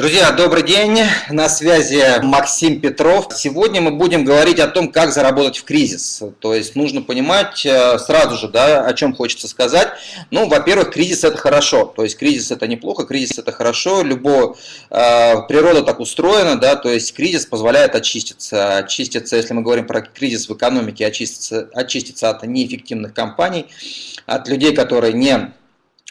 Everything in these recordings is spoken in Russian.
Друзья, добрый день, на связи Максим Петров. Сегодня мы будем говорить о том, как заработать в кризис. То есть нужно понимать э, сразу же, да, о чем хочется сказать. Ну, во-первых, кризис это хорошо, то есть кризис это неплохо, кризис это хорошо. Любо, э, природа так устроена, да, то есть кризис позволяет очиститься. Очиститься, если мы говорим про кризис в экономике, очиститься, очиститься от неэффективных компаний, от людей, которые не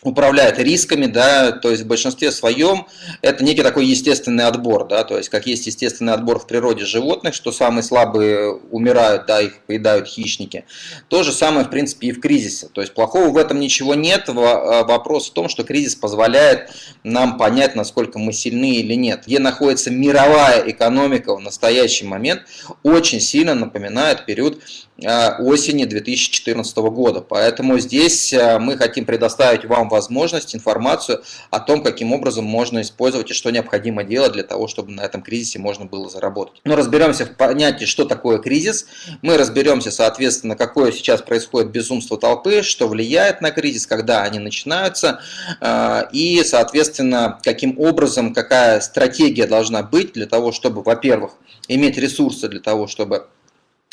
управляет рисками, да, то есть в большинстве своем это некий такой естественный отбор, да, то есть как есть естественный отбор в природе животных, что самые слабые умирают, да, их поедают хищники. То же самое, в принципе, и в кризисе. То есть плохого в этом ничего нет. А, вопрос в том, что кризис позволяет нам понять, насколько мы сильны или нет. Где находится мировая экономика в настоящий момент, очень сильно напоминает период а, осени 2014 года. Поэтому здесь а, мы хотим предоставить вам возможность, информацию о том, каким образом можно использовать и что необходимо делать для того, чтобы на этом кризисе можно было заработать. Но разберемся в понятии, что такое кризис. Мы разберемся, соответственно, какое сейчас происходит безумство толпы, что влияет на кризис, когда они начинаются, а, и, соответственно, каким образом, какая стратегия должна быть для того, чтобы, во-первых, иметь ресурсы для того, чтобы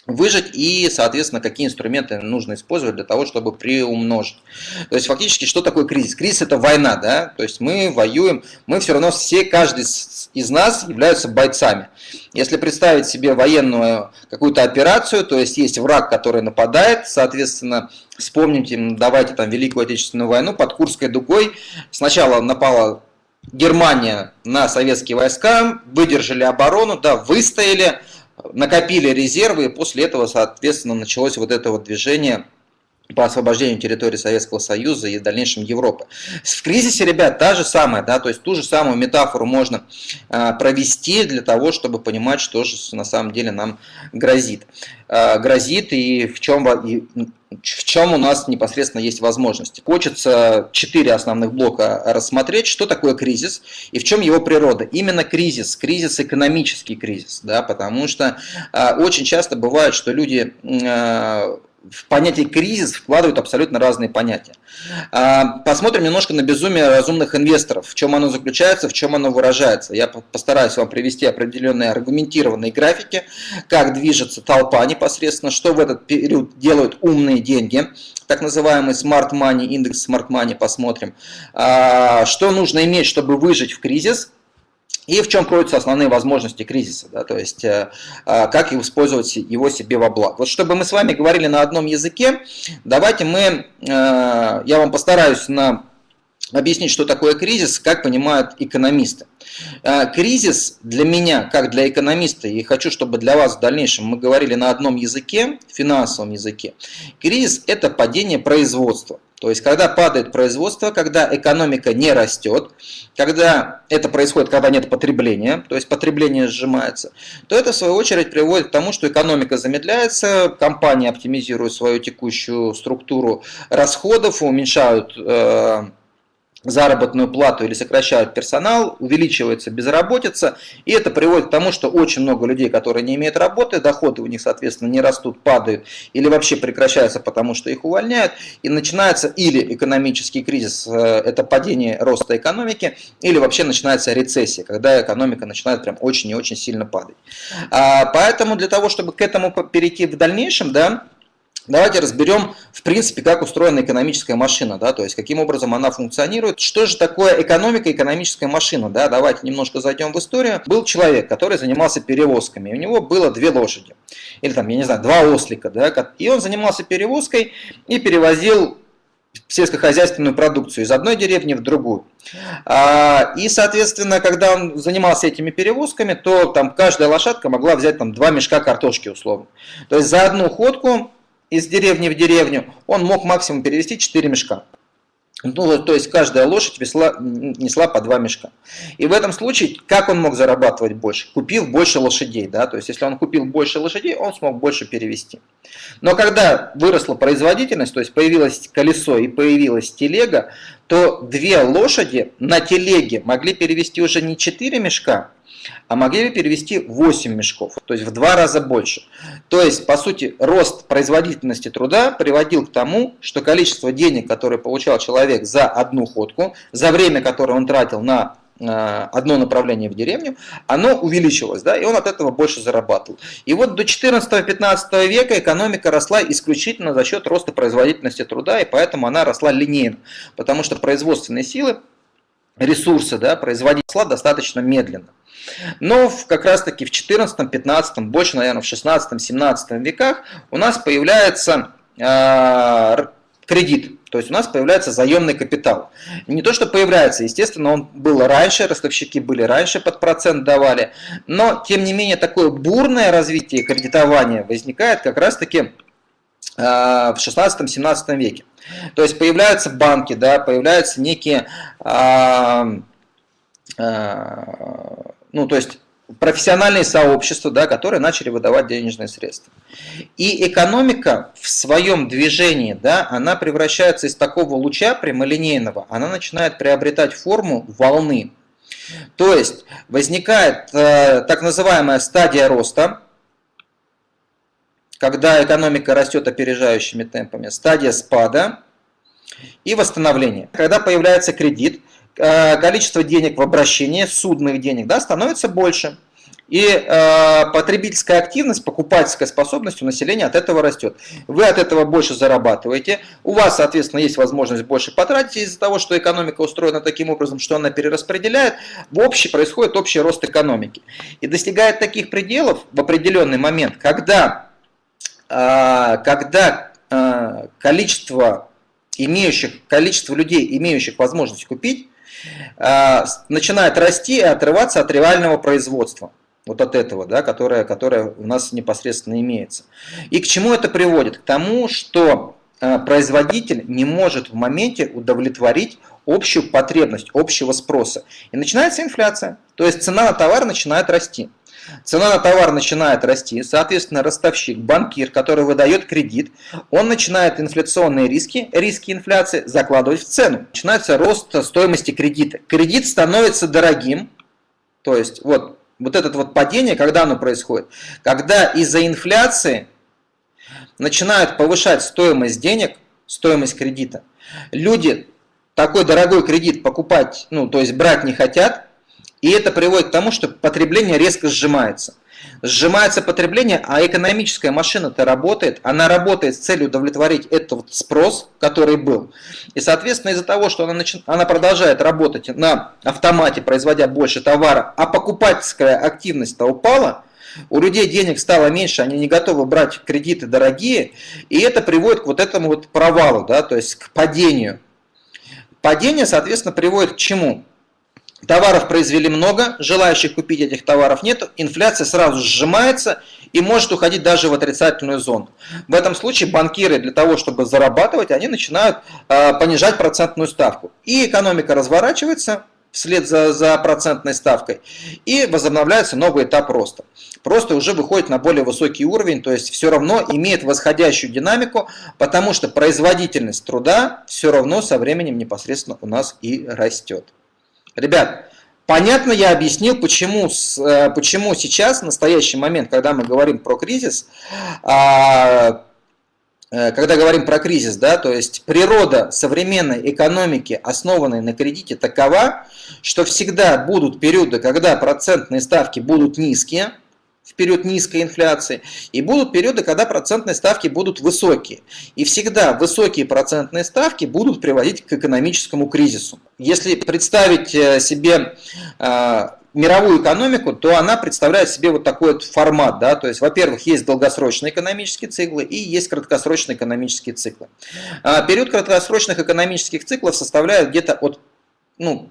выжить и, соответственно, какие инструменты нужно использовать для того, чтобы приумножить. То есть фактически, что такое кризис? Кризис это война, да, то есть мы воюем, мы все равно все, каждый из нас являются бойцами. Если представить себе военную какую-то операцию, то есть есть враг, который нападает, соответственно, вспомните, давайте там Великую Отечественную войну под Курской дугой, сначала напала Германия на советские войска, выдержали оборону, да, выстояли, накопили резервы, и после этого, соответственно, началось вот это вот движение по освобождению территории Советского Союза и в дальнейшем Европы. В кризисе, ребят, та же самая, да, то есть ту же самую метафору можно э, провести для того, чтобы понимать, что же на самом деле нам грозит. Э, грозит и в чем, и в чем у нас непосредственно есть возможности. Хочется четыре основных блока рассмотреть, что такое кризис и в чем его природа. Именно кризис, кризис экономический кризис, да, потому что э, очень часто бывает, что люди э, в понятие кризис вкладывают абсолютно разные понятия. А, посмотрим немножко на безумие разумных инвесторов, в чем оно заключается, в чем оно выражается. Я постараюсь вам привести определенные аргументированные графики, как движется толпа непосредственно, что в этот период делают умные деньги, так называемый smart money, индекс smart money посмотрим, а, что нужно иметь, чтобы выжить в кризис, и в чем кроются основные возможности кризиса, да, то есть э, э, как использовать его себе во благо. Вот чтобы мы с вами говорили на одном языке, давайте мы, э, я вам постараюсь на объяснить, что такое кризис, как понимают экономисты. Кризис для меня, как для экономиста, и хочу, чтобы для вас в дальнейшем мы говорили на одном языке, финансовом языке, кризис – это падение производства. То есть, когда падает производство, когда экономика не растет, когда это происходит, когда нет потребления, то есть потребление сжимается, то это в свою очередь приводит к тому, что экономика замедляется, компании оптимизируют свою текущую структуру расходов, уменьшают э, заработную плату или сокращают персонал, увеличивается безработица, и это приводит к тому, что очень много людей, которые не имеют работы, доходы у них, соответственно, не растут, падают или вообще прекращаются, потому что их увольняют, и начинается или экономический кризис, э, это падение роста экономики, или вообще начинается рецессия, когда экономика начинает прям очень и очень сильно падать. А, поэтому для того, чтобы к этому перейти в дальнейшем, да, Давайте разберем, в принципе, как устроена экономическая машина, да, то есть каким образом она функционирует. Что же такое экономика, экономическая машина, да, давайте немножко зайдем в историю. Был человек, который занимался перевозками, у него было две лошади, или там, я не знаю, два ослика, да, и он занимался перевозкой и перевозил сельскохозяйственную продукцию из одной деревни в другую. А, и, соответственно, когда он занимался этими перевозками, то там каждая лошадка могла взять там два мешка картошки условно. То есть за одну ходку из деревни в деревню, он мог максимум перевести 4 мешка. Ну, то есть каждая лошадь весла, несла по два мешка. И в этом случае, как он мог зарабатывать больше? Купив больше лошадей. Да? То есть, если он купил больше лошадей, он смог больше перевести. Но когда выросла производительность, то есть появилось колесо и появилась телега, то две лошади на телеге могли перевести уже не 4 мешка, а могли перевести 8 мешков, то есть в два раза больше. То есть, по сути, рост производительности труда приводил к тому, что количество денег, которое получал человек за одну ходку, за время, которое он тратил на одно направление в деревню, оно увеличилось, да, и он от этого больше зарабатывал. И вот до 14-15 века экономика росла исключительно за счет роста производительности труда, и поэтому она росла линейно, потому что производственные силы, ресурсы, да, производить достаточно медленно. Но в, как раз таки в 14, 15, больше, наверное, в 16, 17 веках у нас появляется э, кредит, то есть у нас появляется заемный капитал. Не то, что появляется, естественно, он был раньше, ростовщики были раньше, под процент давали, но тем не менее такое бурное развитие кредитования возникает как раз таки э, в 16-17 веке. То есть появляются банки, да, появляются некие э, ну, то есть профессиональные сообщества, да, которые начали выдавать денежные средства. И экономика в своем движении, да, она превращается из такого луча прямолинейного, она начинает приобретать форму волны. То есть возникает э, так называемая стадия роста, когда экономика растет опережающими темпами, стадия спада и восстановления. Когда появляется кредит, количество денег в обращении, судных денег, да, становится больше. И э, потребительская активность, покупательская способность у населения от этого растет. Вы от этого больше зарабатываете. У вас, соответственно, есть возможность больше потратить из-за того, что экономика устроена таким образом, что она перераспределяет. В общем происходит общий рост экономики. И достигает таких пределов в определенный момент, когда, э, когда э, количество имеющих, количество людей, имеющих возможность купить, начинает расти и отрываться от реального производства. Вот от этого, да, которое, которое у нас непосредственно имеется. И к чему это приводит? К тому, что а, производитель не может в моменте удовлетворить общую потребность, общего спроса. И начинается инфляция. То есть цена на товар начинает расти. Цена на товар начинает расти, соответственно, ростовщик, банкир, который выдает кредит, он начинает инфляционные риски, риски инфляции закладывать в цену. Начинается рост стоимости кредита. Кредит становится дорогим, то есть вот, вот это вот падение, когда оно происходит? Когда из-за инфляции начинают повышать стоимость денег, стоимость кредита. Люди такой дорогой кредит покупать, ну, то есть брать не хотят, и это приводит к тому, что потребление резко сжимается. Сжимается потребление, а экономическая машина-то работает. Она работает с целью удовлетворить этот спрос, который был. И, соответственно, из-за того, что она, начи... она продолжает работать на автомате, производя больше товара, а покупательская активность-то упала, у людей денег стало меньше, они не готовы брать кредиты дорогие, и это приводит к вот этому вот провалу, да, то есть к падению. Падение, соответственно, приводит к чему? Товаров произвели много, желающих купить этих товаров нет, инфляция сразу сжимается и может уходить даже в отрицательную зону. В этом случае банкиры для того, чтобы зарабатывать, они начинают э, понижать процентную ставку. И экономика разворачивается вслед за, за процентной ставкой и возобновляется новый этап роста. Просто уже выходит на более высокий уровень, то есть все равно имеет восходящую динамику, потому что производительность труда все равно со временем непосредственно у нас и растет. Ребят, понятно я объяснил, почему, э, почему сейчас, в настоящий момент, когда мы говорим про кризис, а, э, когда говорим про кризис, да, то есть природа современной экономики, основанной на кредите, такова, что всегда будут периоды, когда процентные ставки будут низкие, в период низкой инфляции, и будут периоды, когда процентные ставки будут высокие. И всегда высокие процентные ставки будут приводить к экономическому кризису. Если представить э, себе э, мировую экономику, то она представляет себе вот такой вот формат. Да? То есть, во-первых, есть долгосрочные экономические циклы и есть краткосрочные экономические циклы. А период краткосрочных экономических циклов составляет где-то от ну,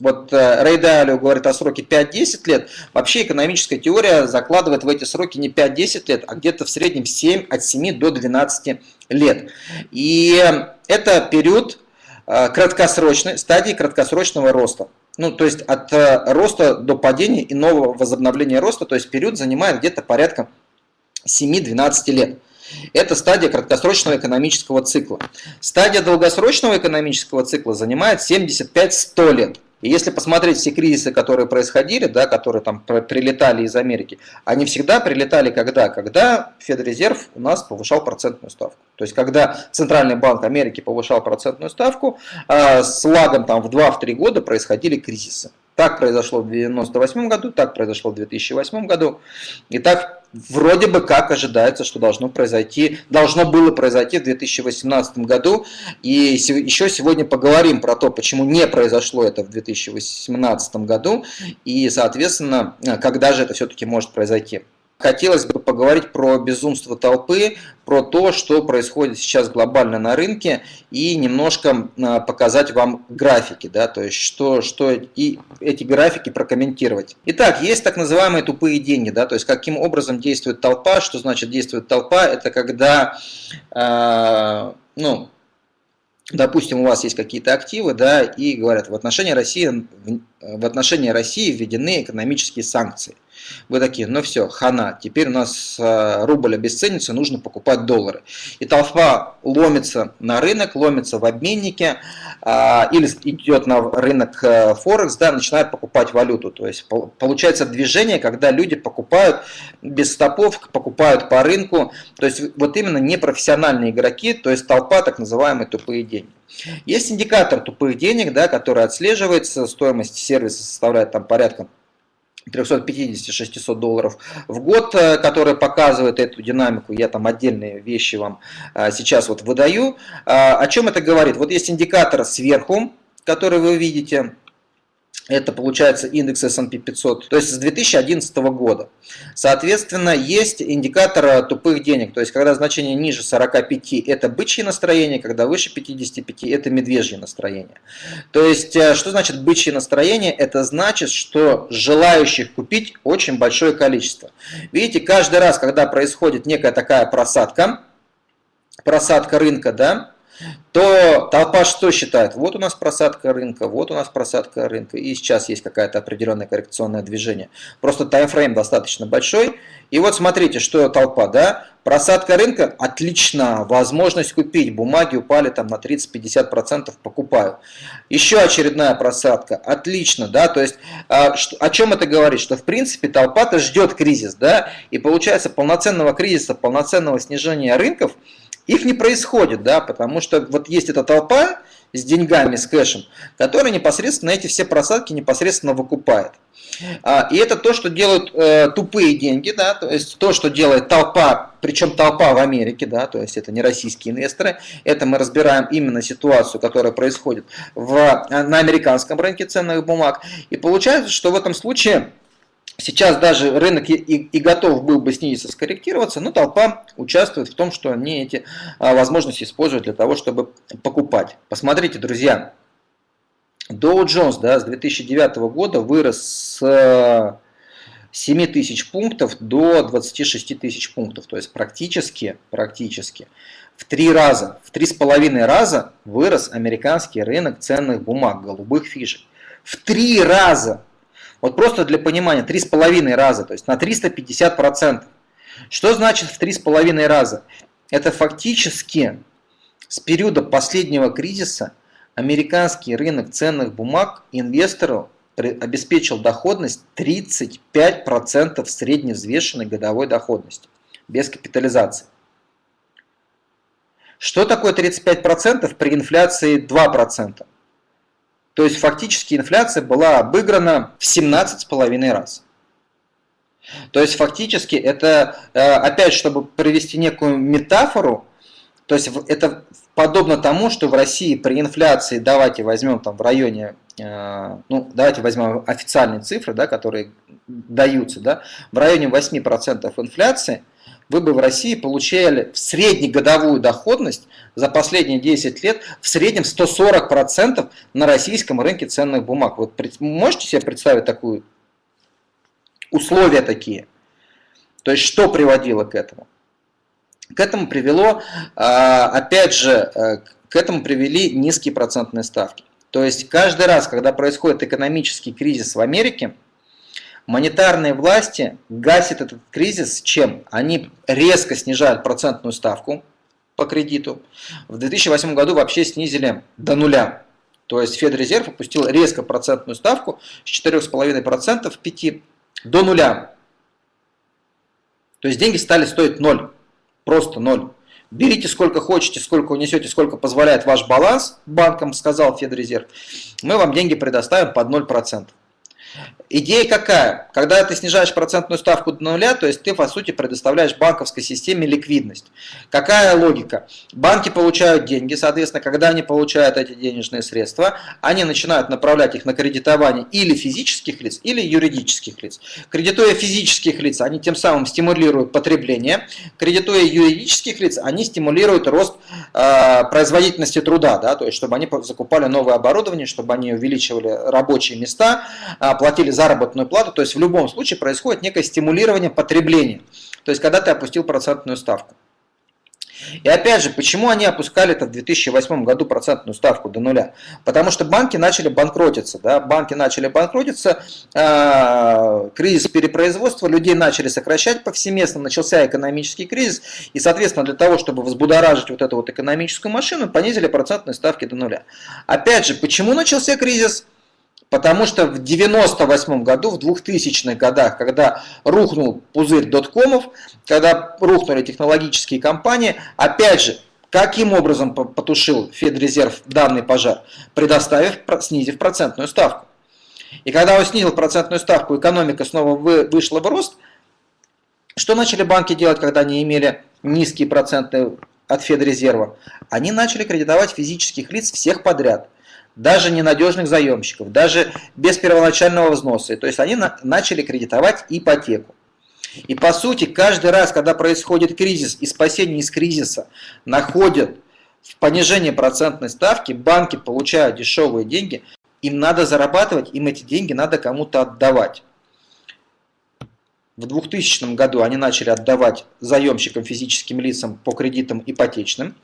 вот э, Рэй Далио говорит о сроке 5-10 лет. Вообще экономическая теория закладывает в эти сроки не 5-10 лет, а где-то в среднем 7, от 7 до 12 лет. И это период э, краткосрочной, стадии краткосрочного роста. Ну, то есть от э, роста до падения и нового возобновления роста, то есть период занимает где-то порядка 7-12 лет. Это стадия краткосрочного экономического цикла. Стадия долгосрочного экономического цикла занимает 75-100 лет. И если посмотреть все кризисы, которые происходили, да, которые там прилетали из Америки, они всегда прилетали когда? Когда Федрезерв у нас повышал процентную ставку. То есть, когда Центральный банк Америки повышал процентную ставку, э, с лагом там в 2-3 года происходили кризисы. Так произошло в 1998 году, так произошло в 2008 году. И так вроде бы как ожидается, что должно произойти, должно было произойти в 2018 году. И еще сегодня поговорим про то, почему не произошло это в 2018 году. И, соответственно, когда же это все-таки может произойти. Хотелось бы поговорить про безумство толпы, про то, что происходит сейчас глобально на рынке и немножко а, показать вам графики, да, то есть что, что и эти графики прокомментировать. Итак, есть так называемые тупые деньги, да, то есть каким образом действует толпа, что значит действует толпа, это когда, э, ну, допустим, у вас есть какие-то активы, да, и говорят, в отношении России, в отношении России введены экономические санкции. Вы такие, ну все, хана, теперь у нас э, рубль обесценится, нужно покупать доллары. И толпа ломится на рынок, ломится в обменнике, а, или идет на рынок э, Форекс, да, начинает покупать валюту. То есть получается движение, когда люди покупают без стопов, покупают по рынку. То есть вот именно непрофессиональные игроки, то есть толпа так называемые тупые деньги. Есть индикатор тупых денег, да, который отслеживается, стоимость сервиса составляет там порядка 350-600 долларов в год, э, который показывает эту динамику. Я там отдельные вещи вам э, сейчас вот выдаю. А, о чем это говорит? Вот есть индикатор сверху, который вы видите это получается индекс S&P 500, то есть с 2011 года. Соответственно, есть индикатор тупых денег, то есть когда значение ниже 45 это бычье настроение, когда выше 55 это медвежье настроение. То есть, э, что значит бычье настроение? Это значит, что желающих купить очень большое количество. Видите, каждый раз, когда происходит некая такая просадка, просадка рынка, да, то толпа что считает? Вот у нас просадка рынка, вот у нас просадка рынка, и сейчас есть какое-то определенное коррекционное движение. Просто таймфрейм достаточно большой. И вот смотрите, что толпа, да? Просадка рынка, отлично, возможность купить, бумаги упали там на 30-50%, покупаю. Еще очередная просадка, отлично, да, то есть а, о чем это говорит? Что в принципе толпа-то ждет кризис, да, и получается полноценного кризиса, полноценного снижения рынков – их не происходит, да, потому что вот есть эта толпа с деньгами, с кэшем, которая непосредственно эти все просадки непосредственно выкупает. А, и это то, что делают э, тупые деньги, да, то есть то, что делает толпа, причем толпа в Америке, да, то есть это не российские инвесторы, это мы разбираем именно ситуацию, которая происходит в, на американском рынке ценных бумаг. И получается, что в этом случае Сейчас даже рынок и, и, готов был бы снизиться, скорректироваться, но толпа участвует в том, что они эти а, возможности используют для того, чтобы покупать. Посмотрите, друзья, Dow Jones да, с 2009 года вырос с 7 тысяч пунктов до 26 тысяч пунктов. То есть практически, практически в три раза, в три с половиной раза вырос американский рынок ценных бумаг, голубых фишек. В три раза вот просто для понимания, 3,5 раза, то есть на 350%. Что значит в 3,5 раза? Это фактически с периода последнего кризиса американский рынок ценных бумаг инвестору обеспечил доходность 35% средневзвешенной годовой доходности без капитализации. Что такое 35% при инфляции 2%? То есть фактически инфляция была обыграна в 17,5 раз. То есть фактически это, э, опять, чтобы провести некую метафору, то есть это подобно тому, что в России при инфляции, давайте возьмем там в районе, ну давайте возьмем официальные цифры, да, которые даются, да, в районе 8% инфляции – вы бы в России получали в среднегодовую доходность за последние 10 лет в среднем 140% на российском рынке ценных бумаг. Вот можете себе представить такую условия такие? То есть что приводило к этому? К этому привело, а, опять же, э, к этому привели низкие процентные ставки. То есть каждый раз, когда происходит экономический кризис в Америке, Монетарные власти гасят этот кризис чем? Они резко снижают процентную ставку по кредиту. В 2008 году вообще снизили до нуля. То есть Федрезерв опустил резко процентную ставку с 4,5% в 5 до нуля. То есть деньги стали стоить ноль. Просто ноль. Берите сколько хотите, сколько унесете, сколько позволяет ваш баланс банкам, сказал Федрезерв. Мы вам деньги предоставим под 0%. Идея какая? Когда ты снижаешь процентную ставку до нуля, то есть ты, по сути, предоставляешь банковской системе ликвидность. Какая логика? Банки получают деньги, соответственно, когда они получают эти денежные средства, они начинают направлять их на кредитование или физических лиц, или юридических лиц. Кредитуя физических лиц, они тем самым стимулируют потребление, кредитуя юридических лиц, они стимулируют рост э, производительности труда, да, то есть чтобы они закупали новое оборудование, чтобы они увеличивали рабочие места, э, платили заработную плату, то есть в любом случае происходит некое стимулирование потребления, то есть когда ты опустил процентную ставку. И опять же, почему они опускали это в 2008 году процентную ставку до нуля? Потому что банки начали банкротиться. Да? Банки начали банкротиться, э, кризис перепроизводства, людей начали сокращать повсеместно, начался экономический кризис. И, соответственно, для того, чтобы взбудоражить вот эту вот экономическую машину, понизили процентные ставки до нуля. Опять же, почему начался кризис? Потому что в 98 году, в 2000-х годах, когда рухнул пузырь доткомов, когда рухнули технологические компании, опять же, каким образом потушил Федрезерв данный пожар? Предоставив, снизив процентную ставку. И когда он снизил процентную ставку, экономика снова вышла в рост, что начали банки делать, когда они имели низкие проценты от Федрезерва? Они начали кредитовать физических лиц всех подряд даже ненадежных заемщиков, даже без первоначального взноса. То есть они на, начали кредитовать ипотеку. И по сути, каждый раз, когда происходит кризис и спасение из кризиса находят в понижении процентной ставки, банки получают дешевые деньги, им надо зарабатывать, им эти деньги надо кому-то отдавать. В 2000 году они начали отдавать заемщикам, физическим лицам по кредитам ипотечным.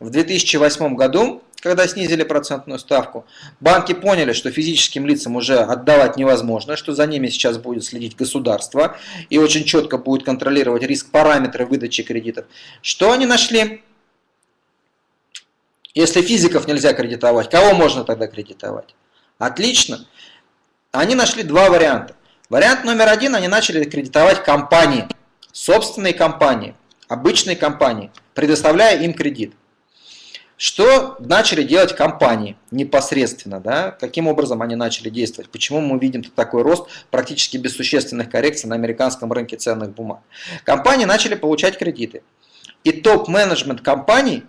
В 2008 году когда снизили процентную ставку, банки поняли, что физическим лицам уже отдавать невозможно, что за ними сейчас будет следить государство и очень четко будет контролировать риск параметры выдачи кредитов. Что они нашли? Если физиков нельзя кредитовать, кого можно тогда кредитовать? Отлично. Они нашли два варианта. Вариант номер один, они начали кредитовать компании, собственные компании, обычные компании, предоставляя им кредит. Что начали делать компании непосредственно, да? каким образом они начали действовать, почему мы видим такой рост практически без существенных коррекций на американском рынке ценных бумаг. Компании начали получать кредиты. И топ-менеджмент компаний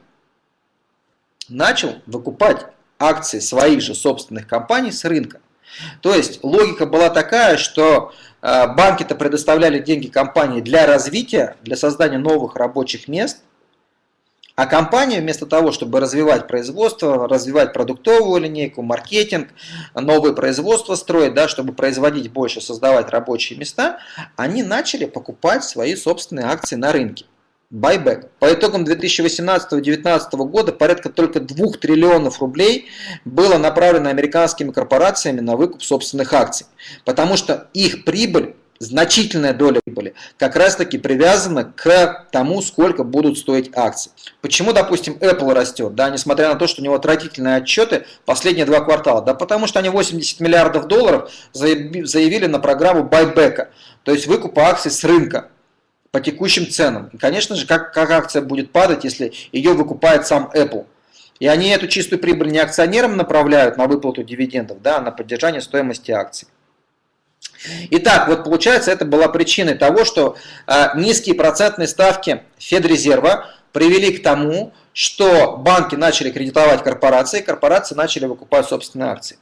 начал выкупать акции своих же собственных компаний с рынка. То есть логика была такая, что э, банки-то предоставляли деньги компании для развития, для создания новых рабочих мест – а компания вместо того, чтобы развивать производство, развивать продуктовую линейку, маркетинг, новые производства строить, да, чтобы производить больше, создавать рабочие места, они начали покупать свои собственные акции на рынке. Байбек. По итогам 2018-2019 года порядка только 2 триллионов рублей было направлено американскими корпорациями на выкуп собственных акций, потому что их прибыль значительная доля прибыли как раз таки привязана к тому, сколько будут стоить акции. Почему, допустим, Apple растет, да, несмотря на то, что у него отвратительные отчеты последние два квартала? Да потому что они 80 миллиардов долларов заявили на программу байбека, то есть выкупа акций с рынка по текущим ценам. И, конечно же, как, как акция будет падать, если ее выкупает сам Apple? И они эту чистую прибыль не акционерам направляют на выплату дивидендов, да, а на поддержание стоимости акций. Итак, вот получается, это была причиной того, что э, низкие процентные ставки Федрезерва привели к тому, что банки начали кредитовать корпорации, корпорации начали выкупать собственные акции.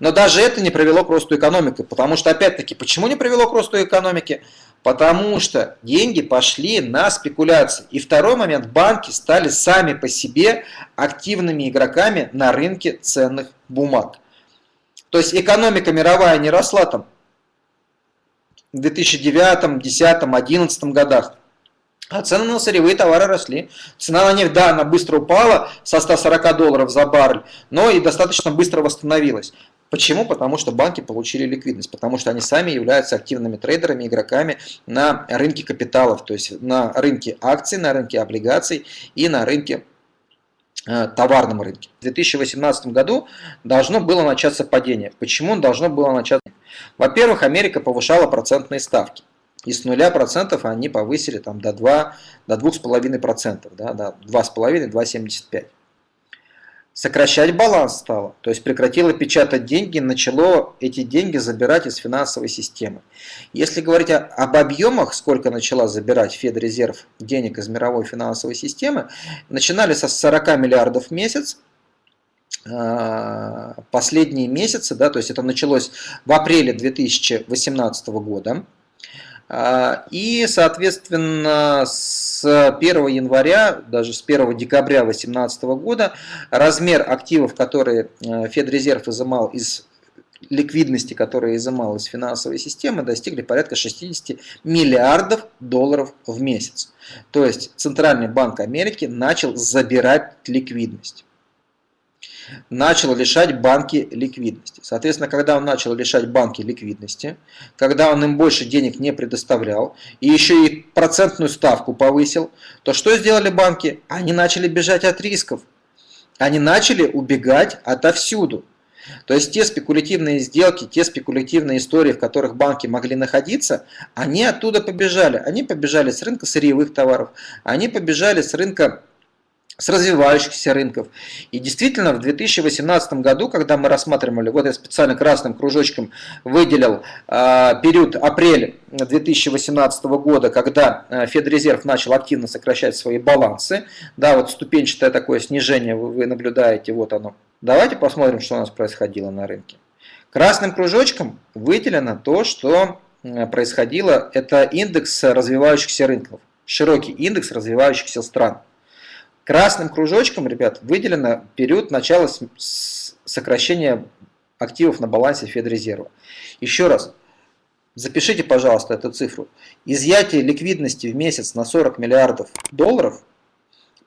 Но даже это не привело к росту экономики, потому что, опять-таки, почему не привело к росту экономики? Потому что деньги пошли на спекуляции. И второй момент, банки стали сами по себе активными игроками на рынке ценных бумаг. То есть экономика мировая не росла там в 2009, 2010, 2011 годах. А цены на сырьевые товары росли. Цена на нефть, да, она быстро упала со 140 долларов за баррель, но и достаточно быстро восстановилась. Почему? Потому что банки получили ликвидность, потому что они сами являются активными трейдерами, игроками на рынке капиталов, то есть на рынке акций, на рынке облигаций и на рынке э, товарном рынке. В 2018 году должно было начаться падение. Почему должно было начаться? Во-первых, Америка повышала процентные ставки. И с нуля процентов они повысили там, до 2, до 2,5%, да, до 2,5-2,75% сокращать баланс стало, то есть прекратило печатать деньги, начало эти деньги забирать из финансовой системы. Если говорить об объемах, сколько начала забирать Федрезерв денег из мировой финансовой системы, начинали со 40 миллиардов в месяц, последние месяцы, да, то есть это началось в апреле 2018 года, а, и, соответственно, с 1 января, даже с 1 декабря 2018 года размер активов, которые э, Федрезерв изымал из ликвидности, которые изымал из финансовой системы, достигли порядка 60 миллиардов долларов в месяц. То есть Центральный банк Америки начал забирать ликвидность начал лишать банки ликвидности. Соответственно, когда он начал лишать банки ликвидности, когда он им больше денег не предоставлял, и еще и процентную ставку повысил, то что сделали банки? Они начали бежать от рисков. Они начали убегать отовсюду. То есть те спекулятивные сделки, те спекулятивные истории, в которых банки могли находиться, они оттуда побежали. Они побежали с рынка сырьевых товаров, они побежали с рынка с развивающихся рынков. И действительно, в 2018 году, когда мы рассматривали, вот я специально красным кружочком выделил э, период апрель 2018 года, когда э, Федрезерв начал активно сокращать свои балансы, да, вот ступенчатое такое снижение вы, вы наблюдаете, вот оно. Давайте посмотрим, что у нас происходило на рынке. Красным кружочком выделено то, что происходило, это индекс развивающихся рынков, широкий индекс развивающихся стран. Красным кружочком, ребят, выделено период начала сокращения активов на балансе Федрезерва. Еще раз, запишите, пожалуйста, эту цифру. Изъятие ликвидности в месяц на 40 миллиардов долларов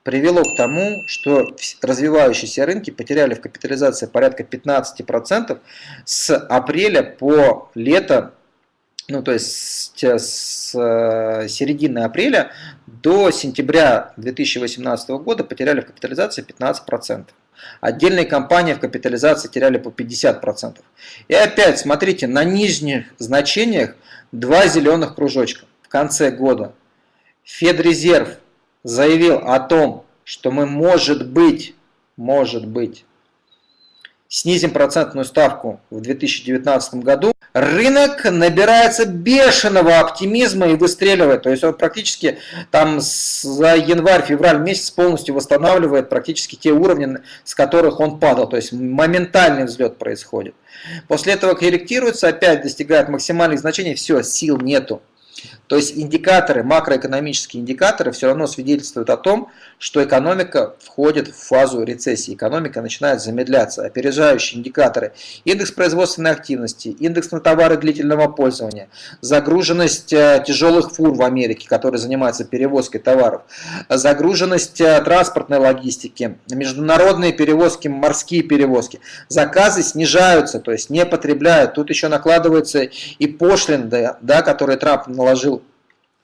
привело к тому, что развивающиеся рынки потеряли в капитализации порядка 15% с апреля по лето ну то есть с э, середины апреля до сентября 2018 года потеряли в капитализации 15%. Отдельные компании в капитализации теряли по 50%. И опять, смотрите, на нижних значениях два зеленых кружочка. В конце года Федрезерв заявил о том, что мы, может быть, может быть, снизим процентную ставку в 2019 году, рынок набирается бешеного оптимизма и выстреливает. То есть он практически там за январь-февраль месяц полностью восстанавливает практически те уровни, с которых он падал. То есть моментальный взлет происходит. После этого корректируется, опять достигает максимальных значений, все, сил нету. То есть индикаторы, макроэкономические индикаторы все равно свидетельствуют о том, что экономика входит в фазу рецессии, экономика начинает замедляться. Опережающие индикаторы, индекс производственной активности, индекс на товары длительного пользования, загруженность э, тяжелых фур в Америке, которые занимаются перевозкой товаров, загруженность э, транспортной логистики, международные перевозки, морские перевозки. Заказы снижаются, то есть не потребляют. Тут еще накладываются и пошлины, да, которые Трамп наложил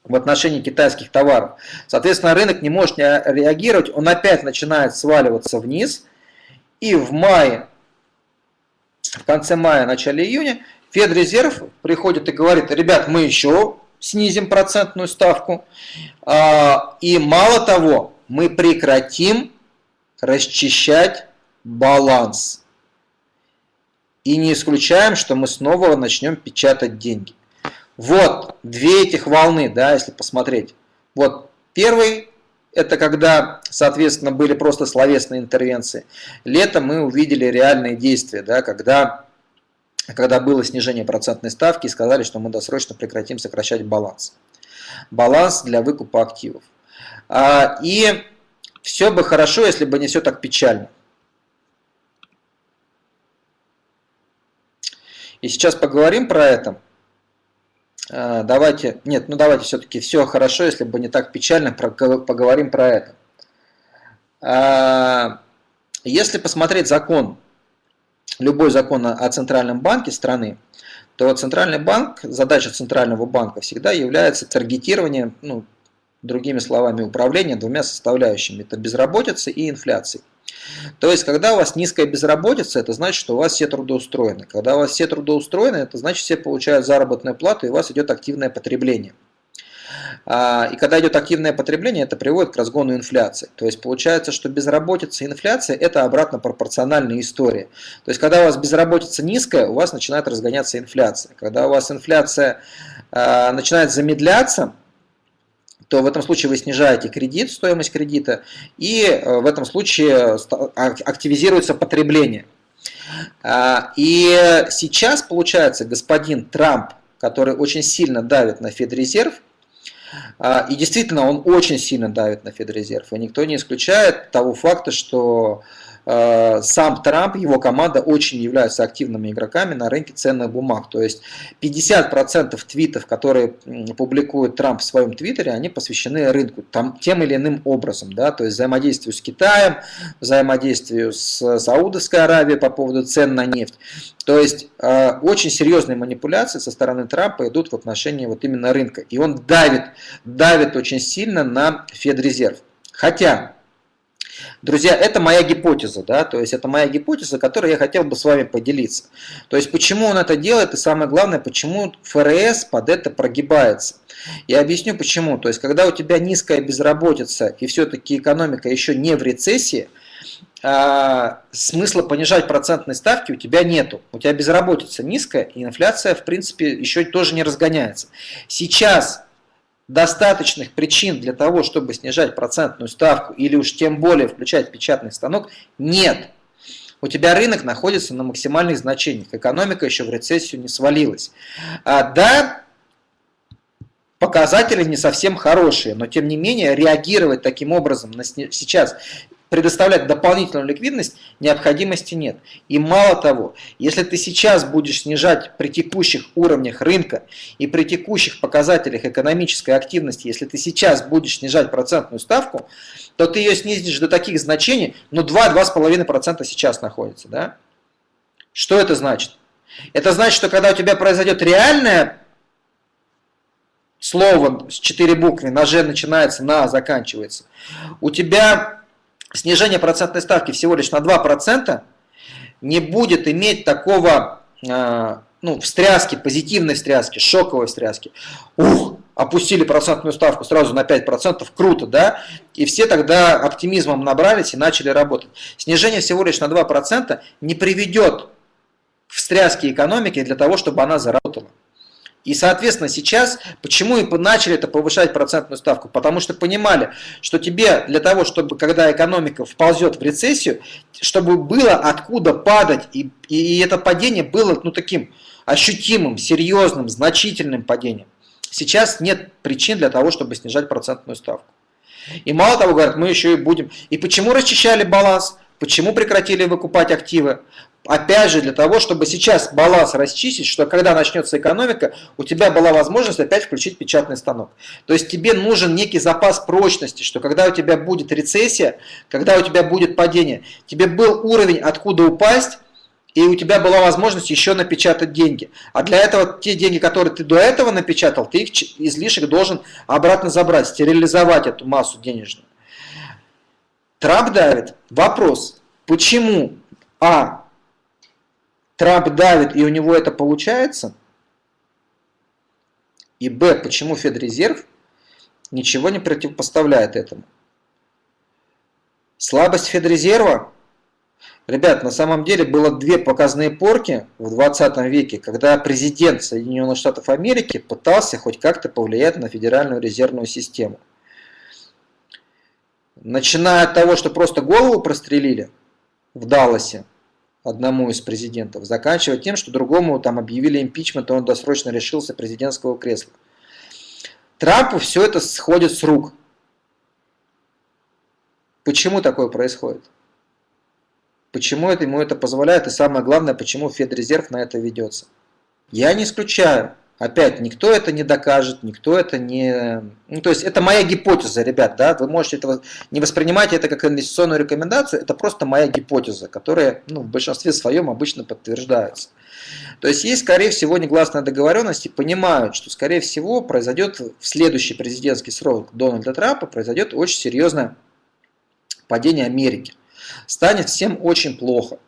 в отношении китайских товаров. Соответственно, рынок не может реагировать, он опять начинает сваливаться вниз. И в мае, в конце мая, начале июня, Федрезерв приходит и говорит, ребят, мы еще снизим процентную ставку. А, и мало того, мы прекратим расчищать баланс. И не исключаем, что мы снова начнем печатать деньги. Вот две этих волны, да, если посмотреть. Вот первый, это когда, соответственно, были просто словесные интервенции. Летом мы увидели реальные действия, да, когда, когда было снижение процентной ставки и сказали, что мы досрочно прекратим сокращать баланс. Баланс для выкупа активов. А, и все бы хорошо, если бы не все так печально. И сейчас поговорим про это. А, давайте, нет, ну давайте все-таки все хорошо, если бы не так печально, поговорим про это. А, если посмотреть закон, любой закон о Центральном банке страны, то Центральный банк, задача Центрального банка всегда является таргетирование, ну, другими словами, управление двумя составляющими. Это безработица и инфляция. То есть, когда у вас низкая безработица, это значит, что у вас все трудоустроены. Когда у вас все трудоустроены, это значит, все получают заработную плату, и у вас идет активное потребление. А, и когда идет активное потребление, это приводит к разгону инфляции. То есть получается, что безработица и инфляция – это обратно пропорциональная история. То есть когда у вас безработица низкая, у вас начинает разгоняться инфляция. Когда у вас инфляция а, начинает замедляться, то в этом случае вы снижаете кредит, стоимость кредита, и э, в этом случае активизируется потребление. А, и сейчас, получается, господин Трамп, который очень сильно давит на Федрезерв, а, и действительно, он очень сильно давит на Федрезерв. И никто не исключает того факта, что сам Трамп, его команда очень являются активными игроками на рынке ценных бумаг. То есть 50% твитов, которые публикует Трамп в своем твиттере, они посвящены рынку там, тем или иным образом. Да? То есть взаимодействию с Китаем, взаимодействию с Саудовской Аравией по поводу цен на нефть. То есть э, очень серьезные манипуляции со стороны Трампа идут в отношении вот именно рынка. И он давит, давит очень сильно на Федрезерв. Хотя Друзья, это моя гипотеза, да, то есть это моя гипотеза, которой я хотел бы с вами поделиться. То есть почему он это делает и самое главное, почему ФРС под это прогибается. Я объясню почему. То есть когда у тебя низкая безработица и все-таки экономика еще не в рецессии, а, смысла понижать процентные ставки у тебя нету. У тебя безработица низкая, и инфляция, в принципе, еще тоже не разгоняется. Сейчас достаточных причин для того, чтобы снижать процентную ставку или уж тем более включать печатный станок, нет. У тебя рынок находится на максимальных значениях, экономика еще в рецессию не свалилась. А, да, показатели не совсем хорошие, но тем не менее реагировать таким образом на сейчас предоставлять дополнительную ликвидность необходимости нет. И мало того, если ты сейчас будешь снижать при текущих уровнях рынка и при текущих показателях экономической активности, если ты сейчас будешь снижать процентную ставку, то ты ее снизишь до таких значений, ну 2-2,5% сейчас находится. Да? Что это значит? Это значит, что когда у тебя произойдет реальное слово с 4 буквы, на Ж начинается, на заканчивается, у тебя снижение процентной ставки всего лишь на 2% не будет иметь такого а, ну, встряски, позитивной встряски, шоковой встряски. Ух, опустили процентную ставку сразу на 5%, круто, да? И все тогда оптимизмом набрались и начали работать. Снижение всего лишь на 2% не приведет к встряске экономики для того, чтобы она заработала. И, соответственно, сейчас, почему и начали это повышать процентную ставку? Потому что понимали, что тебе для того, чтобы, когда экономика вползет в рецессию, чтобы было откуда падать, и, и это падение было ну, таким ощутимым, серьезным, значительным падением. Сейчас нет причин для того, чтобы снижать процентную ставку. И мало того, говорят, мы еще и будем. И почему расчищали баланс? Почему прекратили выкупать активы? Опять же, для того, чтобы сейчас баланс расчистить, что когда начнется экономика, у тебя была возможность опять включить печатный станок. То есть тебе нужен некий запас прочности, что когда у тебя будет рецессия, когда у тебя будет падение, тебе был уровень, откуда упасть, и у тебя была возможность еще напечатать деньги. А для этого те деньги, которые ты до этого напечатал, ты их излишек должен обратно забрать, стерилизовать эту массу денежную. Трамп давит. Вопрос, почему А. Трамп давит и у него это получается? И Б. Почему Федрезерв ничего не противопоставляет этому? Слабость Федрезерва? Ребят, на самом деле было две показные порки в 20 веке, когда президент Соединенных Штатов Америки пытался хоть как-то повлиять на Федеральную резервную систему. Начиная от того, что просто голову прострелили в Далласе одному из президентов, заканчивая тем, что другому там объявили импичмент, и он досрочно решился президентского кресла. Трампу все это сходит с рук. Почему такое происходит? Почему это ему это позволяет? И самое главное, почему Федрезерв на это ведется? Я не исключаю, Опять, никто это не докажет, никто это не... Ну, то есть, это моя гипотеза, ребят, да, вы можете этого не воспринимать это как инвестиционную рекомендацию, это просто моя гипотеза, которая, ну, в большинстве своем обычно подтверждается. То есть, есть, скорее всего, негласная договоренность и понимают, что, скорее всего, произойдет в следующий президентский срок Дональда Трампа, произойдет очень серьезное падение Америки. станет всем очень плохо.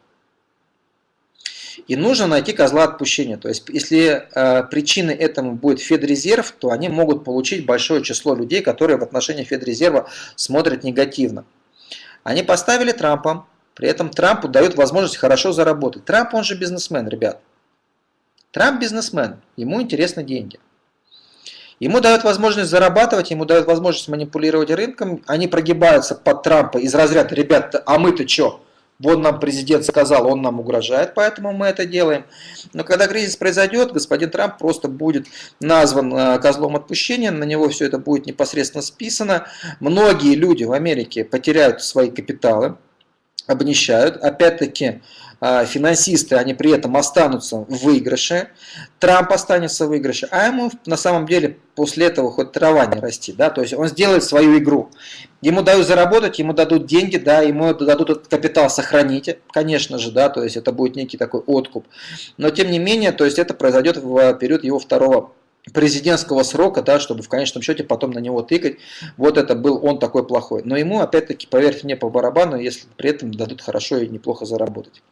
И нужно найти козла отпущения. То есть, если э, причиной этому будет Федрезерв, то они могут получить большое число людей, которые в отношении Федрезерва смотрят негативно. Они поставили Трампа, при этом Трампу дают возможность хорошо заработать. Трамп, он же бизнесмен, ребят. Трамп бизнесмен, ему интересны деньги. Ему дают возможность зарабатывать, ему дают возможность манипулировать рынком, они прогибаются под Трампа из разряда, ребят, а мы-то что? Вот нам президент сказал, он нам угрожает, поэтому мы это делаем. Но когда кризис произойдет, господин Трамп просто будет назван э, козлом отпущения, на него все это будет непосредственно списано. Многие люди в Америке потеряют свои капиталы, обнищают. Опять-таки, а, финансисты, они при этом останутся в выигрыше, Трамп останется в выигрыше, а ему на самом деле после этого хоть трава не расти, да, то есть он сделает свою игру. Ему дают заработать, ему дадут деньги, да, ему дадут этот капитал сохранить, конечно же, да, то есть это будет некий такой откуп. Но тем не менее, то есть это произойдет в период его второго президентского срока, да, чтобы в конечном счете потом на него тыкать, вот это был он такой плохой. Но ему, опять-таки, поверьте мне, по барабану, если при этом дадут хорошо и неплохо заработать.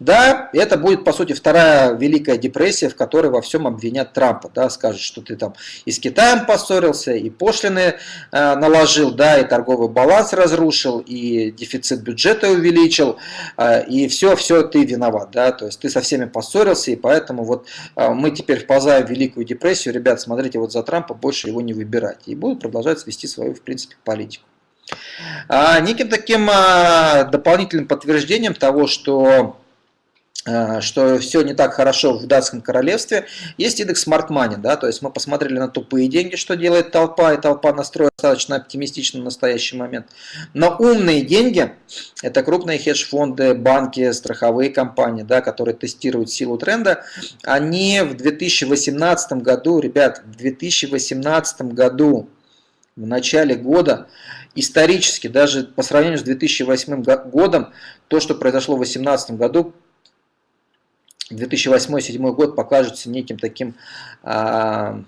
Да, это будет, по сути, вторая Великая депрессия, в которой во всем обвинят Трампа. Да, скажут, что ты там и с Китаем поссорился, и пошлины э, наложил, да, и торговый баланс разрушил, и дефицит бюджета увеличил, э, и все, все ты виноват. Да, то есть ты со всеми поссорился, и поэтому вот э, мы теперь вползаем в Великую депрессию. Ребят, смотрите, вот за Трампа больше его не выбирать. И будут продолжать вести свою, в принципе, политику. А, неким таким а, дополнительным подтверждением того, что а, что все не так хорошо в датском королевстве, есть индекс Smart Money, да, то есть мы посмотрели на тупые деньги, что делает толпа, и толпа настроена достаточно оптимистично в настоящий момент. Но умные деньги, это крупные хедж-фонды, банки, страховые компании, да, которые тестируют силу тренда, они в 2018 году, ребят, в 2018 году, в начале года, исторически, даже по сравнению с 2008 годом, то, что произошло в 2018 году, 2008-2007 год покажется неким таким а,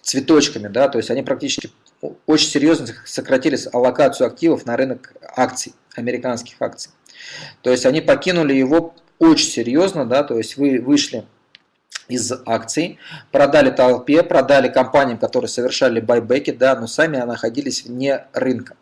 цветочками, да, то есть они практически очень серьезно сократили аллокацию активов на рынок акций, американских акций. То есть они покинули его очень серьезно, да, то есть вы вышли из акций, продали толпе, продали компаниям, которые совершали байбеки, да, но сами находились вне рынка.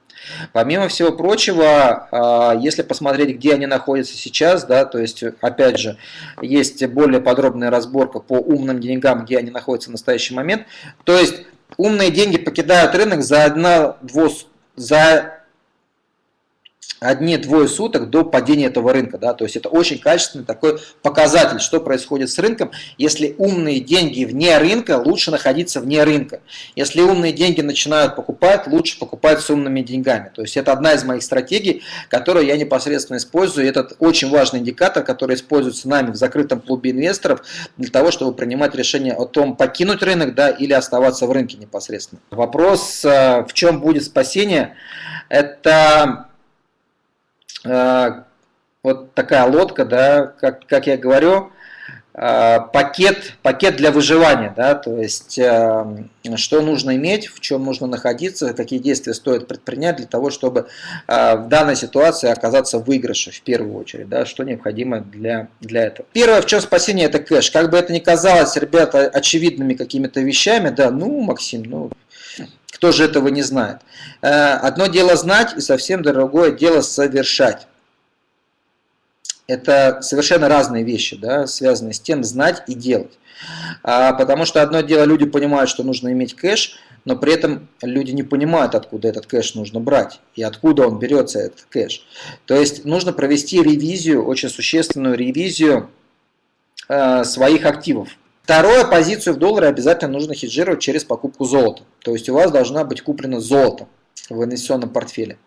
Помимо всего прочего, а, если посмотреть, где они находятся сейчас, да, то есть, опять же, есть более подробная разборка по умным деньгам, где они находятся в настоящий момент. То есть, умные деньги покидают рынок за, одна, двус, за одни-двое суток до падения этого рынка. Да? То есть это очень качественный такой показатель, что происходит с рынком. Если умные деньги вне рынка, лучше находиться вне рынка. Если умные деньги начинают покупать, лучше покупать с умными деньгами. То есть это одна из моих стратегий, которую я непосредственно использую. Это очень важный индикатор, который используется нами в закрытом клубе инвесторов для того, чтобы принимать решение о том, покинуть рынок да, или оставаться в рынке непосредственно. Вопрос, э, в чем будет спасение, это вот такая лодка, да, как, как я говорю, а, пакет, пакет для выживания, да, то есть а, что нужно иметь, в чем нужно находиться, какие действия стоит предпринять для того, чтобы в данной ситуации оказаться в выигрыше в первую очередь, да, что необходимо для, для этого. Первое, в чем спасение, это кэш. Как бы это ни казалось, ребята, очевидными какими-то вещами, да, ну, Максим, ну, кто же этого не знает? Э, одно дело знать и совсем другое дело совершать. Это совершенно разные вещи, да, связанные с тем знать и делать. А, потому что одно дело люди понимают, что нужно иметь кэш, но при этом люди не понимают, откуда этот кэш нужно брать и откуда он берется, этот кэш. То есть нужно провести ревизию, очень существенную ревизию э, своих активов. Второе, позицию в долларе обязательно нужно хеджировать через покупку золота. То есть у вас должна быть куплено золото в инвестиционном портфеле.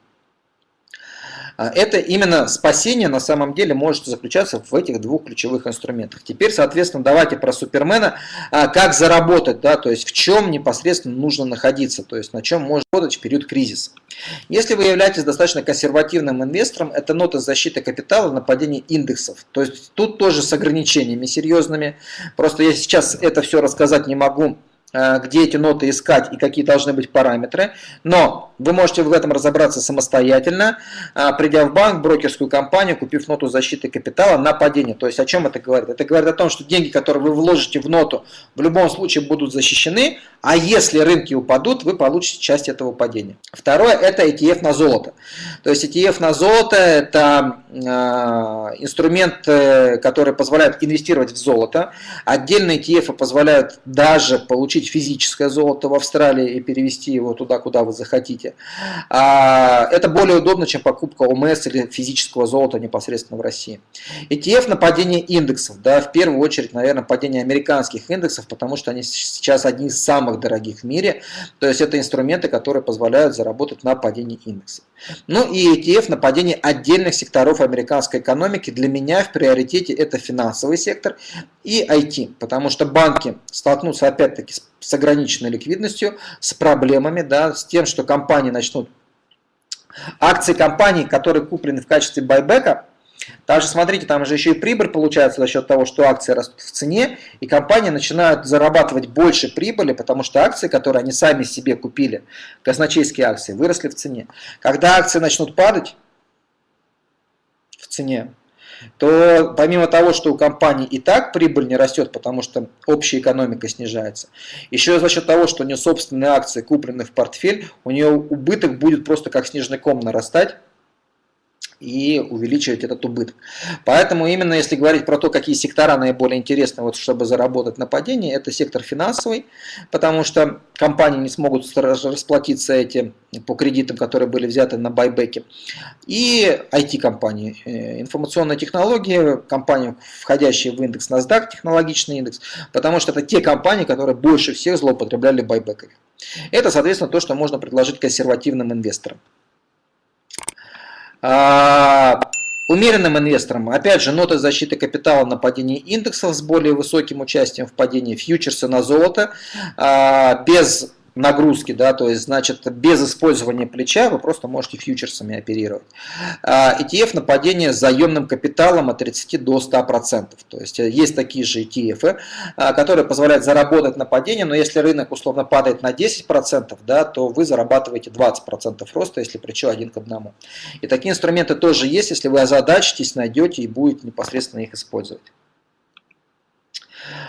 А, это именно спасение на самом деле может заключаться в этих двух ключевых инструментах. Теперь, соответственно, давайте про Супермена, а, как заработать, да, то есть в чем непосредственно нужно находиться, то есть на чем можно работать в период кризиса. Если вы являетесь достаточно консервативным инвестором, это нота защиты капитала на падение индексов. То есть тут тоже с ограничениями серьезными. Просто я сейчас это все рассказать не могу где эти ноты искать и какие должны быть параметры, но вы можете в этом разобраться самостоятельно, э, придя в банк, брокерскую компанию, купив ноту защиты капитала на падение. То есть о чем это говорит? Это говорит о том, что деньги, которые вы вложите в ноту, в любом случае будут защищены, а если рынки упадут, вы получите часть этого падения. Второе – это ETF на золото. То есть ETF на золото – это э, инструмент, который позволяет инвестировать в золото. Отдельные ETF позволяют даже получить купить физическое золото в Австралии и перевести его туда, куда вы захотите. А, это более удобно, чем покупка ОМС или физического золота непосредственно в России. ETF на падение индексов, да, в первую очередь, наверное, падение американских индексов, потому что они сейчас одни из самых дорогих в мире. То есть это инструменты, которые позволяют заработать на падении индексов. Ну и ETF на падение отдельных секторов американской экономики. Для меня в приоритете это финансовый сектор и IT, потому что банки столкнутся опять-таки с с ограниченной ликвидностью, с проблемами, да, с тем, что компании начнут... Акции компаний, которые куплены в качестве байбека, также смотрите, там же еще и прибыль получается за счет того, что акции растут в цене, и компании начинают зарабатывать больше прибыли, потому что акции, которые они сами себе купили, казначейские акции, выросли в цене. Когда акции начнут падать в цене, то помимо того, что у компании и так прибыль не растет, потому что общая экономика снижается, еще за счет того, что у нее собственные акции куплены в портфель, у нее убыток будет просто как снежный ком нарастать, и увеличивать этот убыток. Поэтому именно если говорить про то, какие сектора наиболее интересны, вот, чтобы заработать на падении, это сектор финансовый, потому что компании не смогут расплатиться эти по кредитам, которые были взяты на байбеке, и IT-компании, э, информационные технологии, компании, входящие в индекс NASDAQ, технологичный индекс, потому что это те компании, которые больше всех злоупотребляли байбеками. Это, соответственно, то, что можно предложить консервативным инвесторам. А, умеренным инвесторам, опять же, ноты защиты капитала на падение индексов с более высоким участием в падении фьючерса на золото, а, без нагрузки, да, то есть, значит, без использования плеча вы просто можете фьючерсами оперировать. ETF а, на падение с заемным капиталом от 30 до 100%. То есть, э, есть такие же ETF, а, которые позволяют заработать на падение, но если рынок условно падает на 10%, да, то вы зарабатываете 20% роста, если плечо один к одному. И такие инструменты тоже есть, если вы озадачитесь, найдете и будете непосредственно их использовать.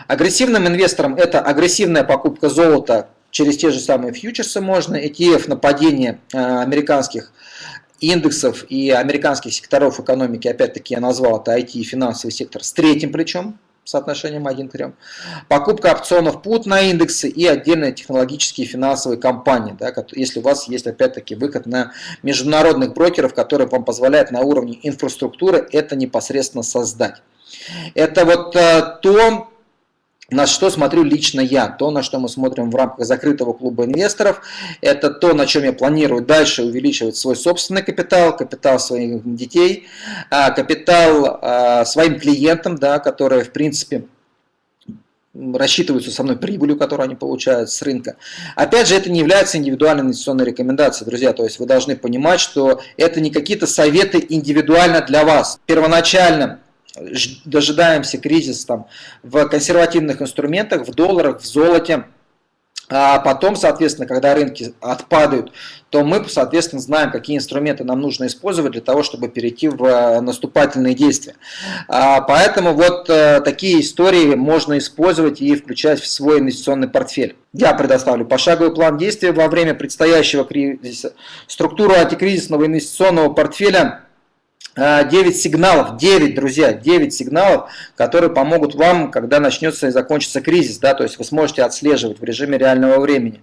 Агрессивным инвесторам это агрессивная покупка золота через те же самые фьючерсы можно, ETF на падение э, американских индексов и американских секторов экономики, опять-таки я назвал это IT и финансовый сектор с третьим плечом, соотношением 1 к 3. Покупка опционов PUT на индексы и отдельные технологические финансовые компании, да, если у вас есть опять-таки выход на международных брокеров, которые вам позволяют на уровне инфраструктуры это непосредственно создать. Это вот э, то, на что смотрю лично я, то, на что мы смотрим в рамках закрытого клуба инвесторов, это то, на чем я планирую дальше увеличивать свой собственный капитал, капитал своих детей, а, капитал а, своим клиентам, да, которые, в принципе, рассчитываются со мной прибылью, которую они получают с рынка. Опять же, это не является индивидуальной инвестиционной рекомендацией, друзья. То есть вы должны понимать, что это не какие-то советы индивидуально для вас. Первоначально дожидаемся кризис там, в консервативных инструментах, в долларах, в золоте. А потом, соответственно, когда рынки отпадают, то мы, соответственно, знаем, какие инструменты нам нужно использовать для того, чтобы перейти в э, наступательные действия. А, поэтому вот э, такие истории можно использовать и включать в свой инвестиционный портфель. Я предоставлю пошаговый план действия во время предстоящего кризиса, структуру антикризисного инвестиционного портфеля 9 а, сигналов, 9, друзья, 9 сигналов, которые помогут вам, когда начнется и закончится кризис, да, то есть вы сможете отслеживать в режиме реального времени.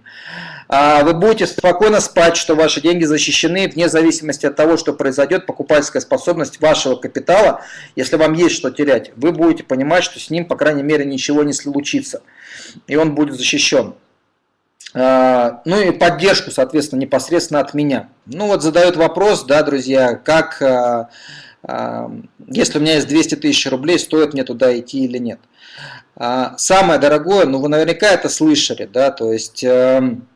А, вы будете спокойно спать, что ваши деньги защищены, вне зависимости от того, что произойдет, покупательская способность вашего капитала, если вам есть что терять, вы будете понимать, что с ним, по крайней мере, ничего не случится, и он будет защищен. А, ну и поддержку, соответственно, непосредственно от меня. Ну вот задают вопрос, да, друзья, как, а, а, если у меня есть 200 тысяч рублей, стоит мне туда идти или нет. Самое дорогое, ну вы наверняка это слышали, да, то есть эм,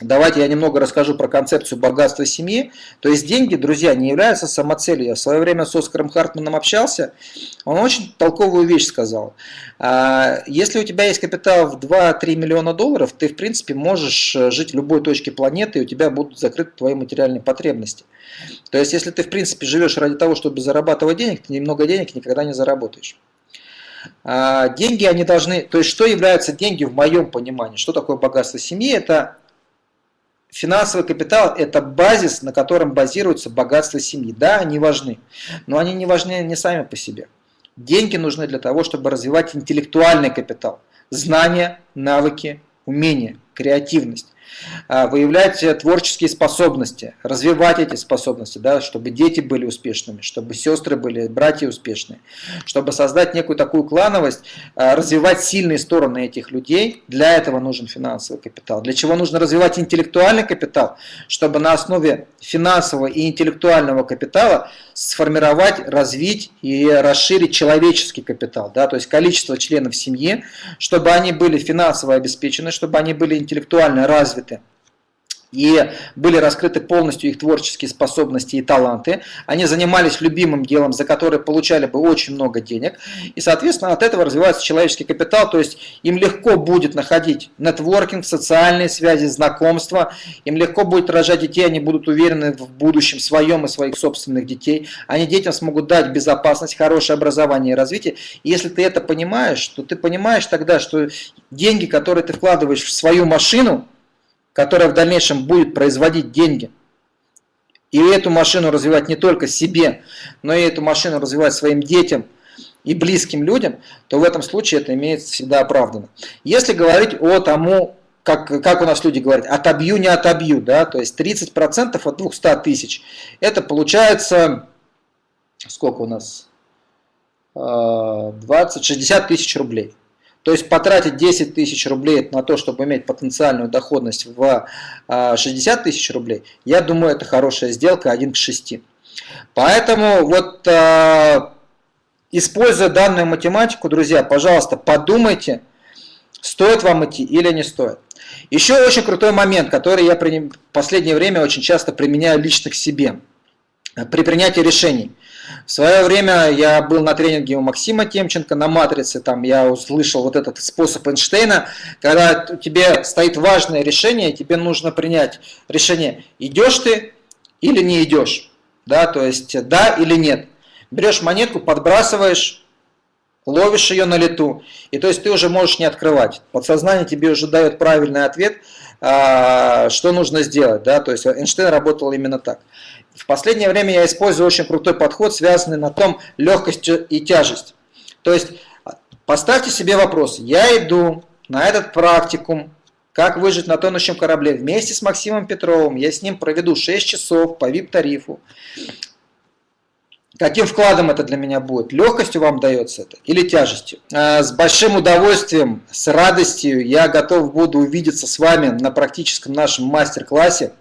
Давайте я немного расскажу про концепцию богатства семьи. То есть деньги, друзья, не являются самоцелью. Я в свое время с Оскаром Хартманом общался, он очень толковую вещь сказал. А, если у тебя есть капитал в 2-3 миллиона долларов, ты в принципе можешь э, жить в любой точке планеты, и у тебя будут закрыты твои материальные потребности. То есть если ты в принципе живешь ради того, чтобы зарабатывать денег, ты немного денег никогда не заработаешь. А, деньги, они должны, то есть что являются деньги в моем понимании, что такое богатство семьи, это Финансовый капитал – это базис, на котором базируется богатство семьи. Да, они важны, но они не важны не сами по себе. Деньги нужны для того, чтобы развивать интеллектуальный капитал. Знания, навыки, умения, креативность. А, выявлять творческие способности, развивать эти способности, да, чтобы дети были успешными, чтобы сестры были, братья успешные, чтобы создать некую такую клановость, а, развивать сильные стороны этих людей, для этого нужен финансовый капитал. Для чего нужно развивать интеллектуальный капитал? Чтобы на основе финансового и интеллектуального капитала сформировать, развить и расширить человеческий капитал, да, то есть количество членов семьи, чтобы они были финансово обеспечены, чтобы они были интеллектуально развиты, развиты и были раскрыты полностью их творческие способности и таланты. Они занимались любимым делом, за которое получали бы очень много денег. И, соответственно, от этого развивается человеческий капитал. То есть им легко будет находить нетворкинг, социальные связи, знакомства. Им легко будет рожать детей, они будут уверены в будущем своем и своих собственных детей. Они детям смогут дать безопасность, хорошее образование и развитие. И если ты это понимаешь, то ты понимаешь тогда, что деньги, которые ты вкладываешь в свою машину, которая в дальнейшем будет производить деньги, и эту машину развивать не только себе, но и эту машину развивать своим детям и близким людям, то в этом случае это имеется всегда оправдано. Если говорить о тому, как, как у нас люди говорят, отобью, не отобью, да, то есть 30% от 200 тысяч, это получается, сколько у нас, 20-60 а, тысяч рублей. То есть потратить 10 тысяч рублей на то, чтобы иметь потенциальную доходность в 60 а, тысяч рублей, я думаю, это хорошая сделка 1 к 6. Поэтому вот а, используя данную математику, друзья, пожалуйста, подумайте, стоит вам идти или не стоит. Еще очень крутой момент, который я в последнее время очень часто применяю лично к себе при принятии решений. В свое время я был на тренинге у Максима Темченко на матрице, там я услышал вот этот способ Эйнштейна, когда у тебя стоит важное решение, тебе нужно принять решение, идешь ты или не идешь, да, то есть да или нет. Берешь монетку, подбрасываешь, ловишь ее на лету, и то есть ты уже можешь не открывать. Подсознание тебе уже дает правильный ответ, а, что нужно сделать, да, то есть Эйнштейн работал именно так. В последнее время я использую очень крутой подход, связанный на том легкость и тяжесть. То есть поставьте себе вопрос, я иду на этот практикум, как выжить на тонущем корабле вместе с Максимом Петровым, я с ним проведу 6 часов по VIP-тарифу. Каким вкладом это для меня будет? Легкостью вам дается это или тяжестью? А, с большим удовольствием, с радостью я готов буду увидеться с вами на практическом нашем мастер-классе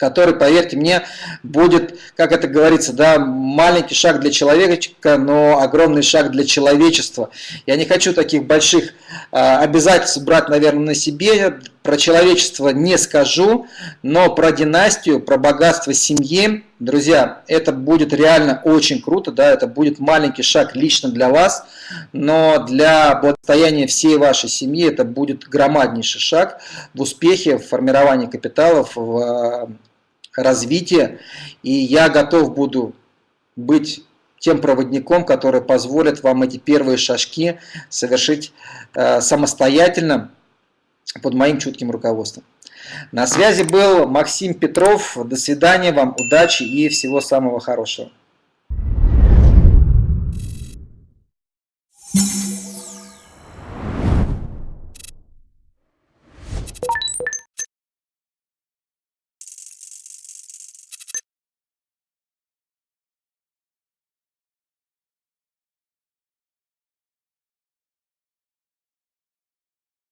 который, поверьте мне, будет, как это говорится, да, маленький шаг для человека, но огромный шаг для человечества. Я не хочу таких больших э, обязательств брать, наверное, на себе. Про человечество не скажу, но про династию, про богатство семьи, друзья, это будет реально очень круто, да, это будет маленький шаг лично для вас, но для благосостояния всей вашей семьи это будет громаднейший шаг в успехе, в формировании капиталов, в развития, и я готов буду быть тем проводником, который позволит вам эти первые шажки совершить э, самостоятельно под моим чутким руководством. На связи был Максим Петров. До свидания, вам удачи и всего самого хорошего.